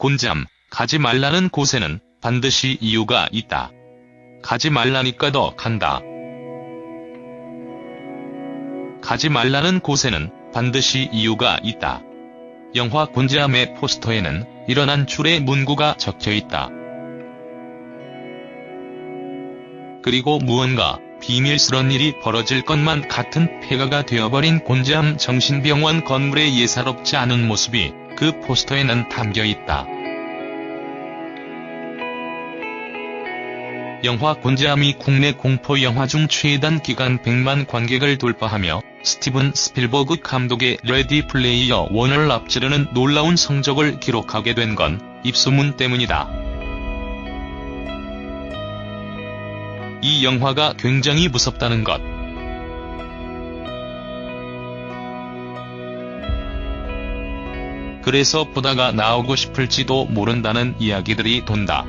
곤지암, 가지 말라는 곳에는 반드시 이유가 있다. 가지 말라니까 더 간다. 가지 말라는 곳에는 반드시 이유가 있다. 영화 곤지암의 포스터에는 일어난 줄의 문구가 적혀 있다. 그리고 무언가 비밀스런 일이 벌어질 것만 같은 폐가가 되어버린 곤지암 정신병원 건물의 예사롭지 않은 모습이 그 포스터에는 담겨 있다. 영화 곤지암이 국내 공포 영화 중 최단 기간 100만 관객을 돌파하며 스티븐 스필버그 감독의 레디 플레이어 원을 앞지르는 놀라운 성적을 기록하게 된 건 입소문 때문이다. 이 영화가 굉장히 무섭다는 것. 그래서 보다가 나오고 싶을지도 모른다는 이야기들이 돈다.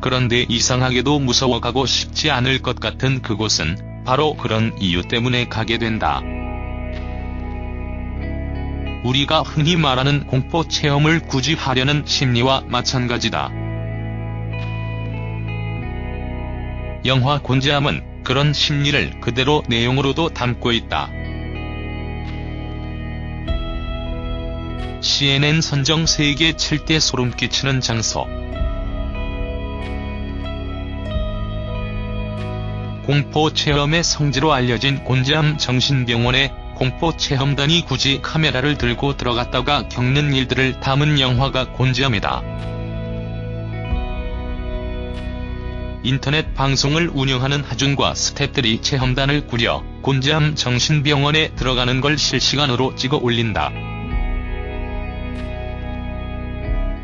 그런데 이상하게도 무서워가고 싶지 않을 것 같은 그곳은 바로 그런 이유 때문에 가게 된다. 우리가 흔히 말하는 공포 체험을 굳이 하려는 심리와 마찬가지다. 영화 곤지암은 그런 심리를 그대로 내용으로도 담고 있다. CNN 선정 세계 7대 소름 끼치는 장소 공포 체험의 성지로 알려진 곤지암 정신병원에 공포 체험단이 굳이 카메라를 들고 들어갔다가 겪는 일들을 담은 영화가 곤지암이다. 인터넷 방송을 운영하는 하준과 스탭들이 체험단을 꾸려 곤지암 정신병원에 들어가는 걸 실시간으로 찍어 올린다.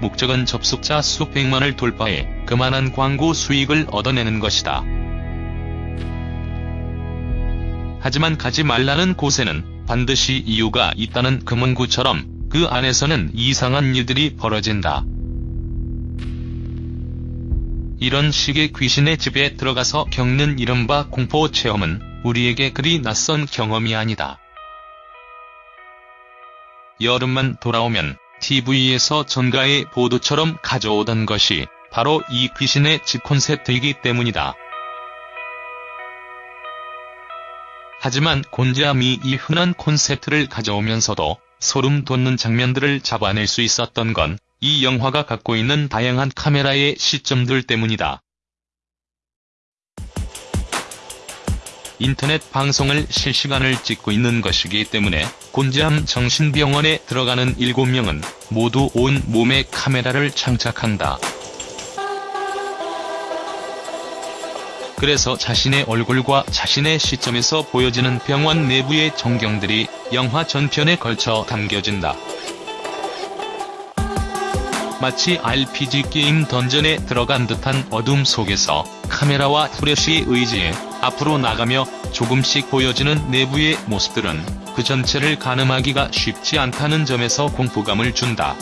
목적은 접속자 수백만을 돌파해 그만한 광고 수익을 얻어내는 것이다. 하지만 가지 말라는 곳에는 반드시 이유가 있다는 금은구처럼 그 안에서는 이상한 일들이 벌어진다. 이런 식의 귀신의 집에 들어가서 겪는 이른바 공포 체험은 우리에게 그리 낯선 경험이 아니다. 여름만 돌아오면 TV에서 전가의 보도처럼 가져오던 것이 바로 이 귀신의 집 콘셉트이기 때문이다. 하지만 곤지암이 이 흔한 콘셉트를 가져오면서도 소름 돋는 장면들을 잡아낼 수 있었던 건 이 영화가 갖고 있는 다양한 카메라의 시점들 때문이다. 인터넷 방송을 실시간을 찍고 있는 것이기 때문에 곤지암 정신병원에 들어가는 7명은 모두 온 몸에 카메라를 장착한다. 그래서 자신의 얼굴과 자신의 시점에서 보여지는 병원 내부의 전경들이 영화 전편에 걸쳐 담겨진다. 마치 RPG 게임 던전에 들어간 듯한 어둠 속에서 카메라와 플래시의 의지에 앞으로 나가며 조금씩 보여지는 내부의 모습들은 그 전체를 가늠하기가 쉽지 않다는 점에서 공포감을 준다.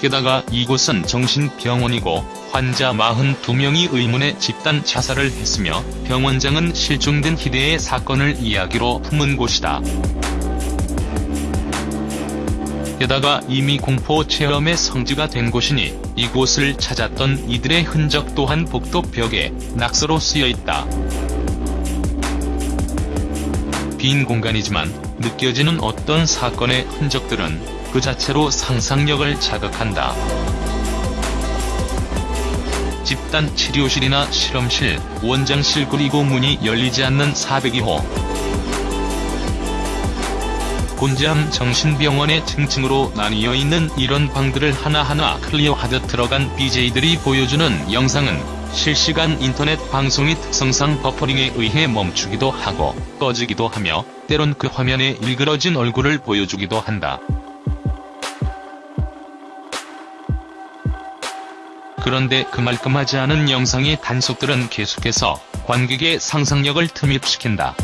게다가 이곳은 정신병원이고 환자 42명이 의문의 집단 자살을 했으며 병원장은 실종된 희대의 사건을 이야기로 품은 곳이다. 게다가 이미 공포 체험의 성지가 된 곳이니 이곳을 찾았던 이들의 흔적 또한 복도 벽에 낙서로 쓰여있다. 빈 공간이지만 느껴지는 어떤 사건의 흔적들은 그 자체로 상상력을 자극한다. 집단 치료실이나 실험실, 원장실 그리고 문이 열리지 않는 402호. 곤지암 정신병원의 층층으로 나뉘어 있는 이런 방들을 하나하나 클리어하듯 들어간 BJ들이 보여주는 영상은 실시간 인터넷 방송의 특성상 버퍼링에 의해 멈추기도 하고 꺼지기도 하며 때론 그 화면에 일그러진 얼굴을 보여주기도 한다. 그런데 그 말끔하지 않은 영상의 단속들은 계속해서 관객의 상상력을 틈입시킨다.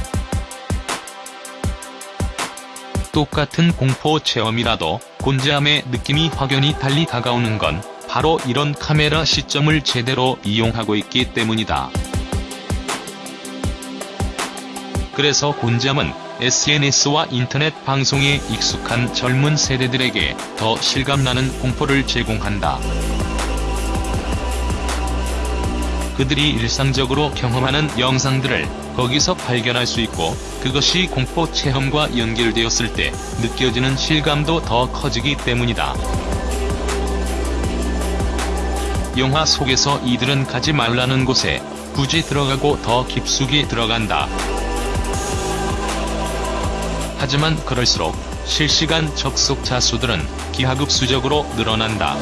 똑같은 공포 체험이라도 곤지암의 느낌이 확연히 달리 다가오는 건 바로 이런 카메라 시점을 제대로 이용하고 있기 때문이다. 그래서 곤지암은 SNS와 인터넷 방송에 익숙한 젊은 세대들에게 더 실감나는 공포를 제공한다. 그들이 일상적으로 경험하는 영상들을 거기서 발견할 수 있고 그것이 공포 체험과 연결되었을 때 느껴지는 실감도 더 커지기 때문이다. 영화 속에서 이들은 가지 말라는 곳에 굳이 들어가고 더 깊숙이 들어간다. 하지만 그럴수록 실시간 접속 자 수들은 기하급수적으로 늘어난다.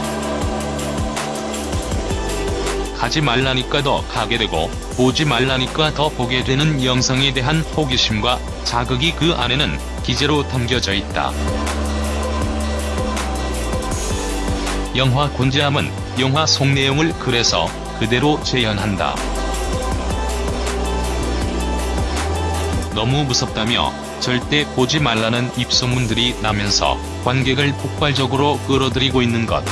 가지 말라니까 더 가게 되고 보지 말라니까 더 보게 되는 영상에 대한 호기심과 자극이 그 안에는 기재로 담겨져 있다. 영화 곤지암은 영화 속 내용을 그래서 그대로 재현한다. 너무 무섭다며 절대 보지 말라는 입소문들이 나면서 관객을 폭발적으로 끌어들이고 있는 것.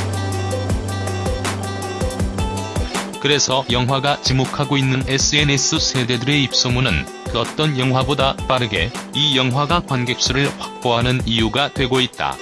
그래서 영화가 지목하고 있는 SNS 세대들의 입소문은 그 어떤 영화보다 빠르게 이 영화가 관객수를 확보하는 이유가 되고 있다.